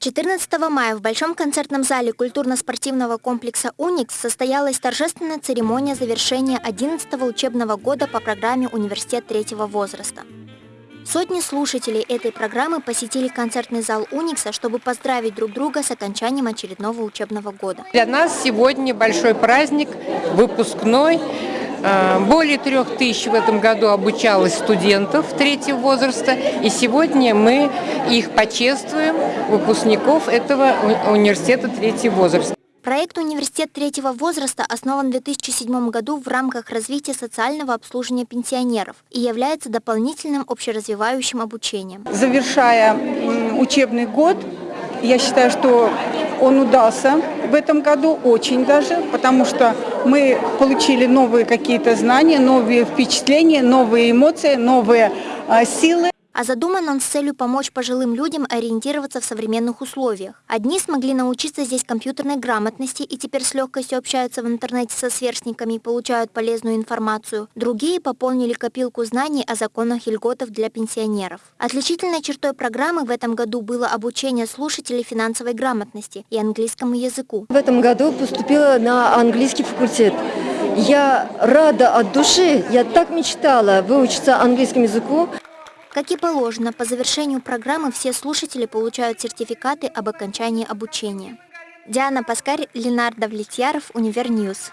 14 мая в Большом концертном зале культурно-спортивного комплекса «Уникс» состоялась торжественная церемония завершения 11 учебного года по программе «Университет третьего возраста». Сотни слушателей этой программы посетили концертный зал «Уникса», чтобы поздравить друг друга с окончанием очередного учебного года. Для нас сегодня большой праздник, выпускной. Э, более трех тысяч в этом году обучалось студентов третьего возраста, и сегодня мы их почествуем, выпускников этого университета третьего возраста. Проект «Университет третьего возраста» основан в 2007 году в рамках развития социального обслуживания пенсионеров и является дополнительным общеразвивающим обучением. Завершая учебный год, я считаю, что он удался в этом году очень даже, потому что мы получили новые какие-то знания, новые впечатления, новые эмоции, новые а, силы. А задуман он с целью помочь пожилым людям ориентироваться в современных условиях. Одни смогли научиться здесь компьютерной грамотности и теперь с легкостью общаются в интернете со сверстниками и получают полезную информацию. Другие пополнили копилку знаний о законах и льготах для пенсионеров. Отличительной чертой программы в этом году было обучение слушателей финансовой грамотности и английскому языку. В этом году поступила на английский факультет. Я рада от души, я так мечтала выучиться английскому языку. Как и положено, по завершению программы все слушатели получают сертификаты об окончании обучения. Диана Паскарь, Ленардо Влетьяров, Univer News.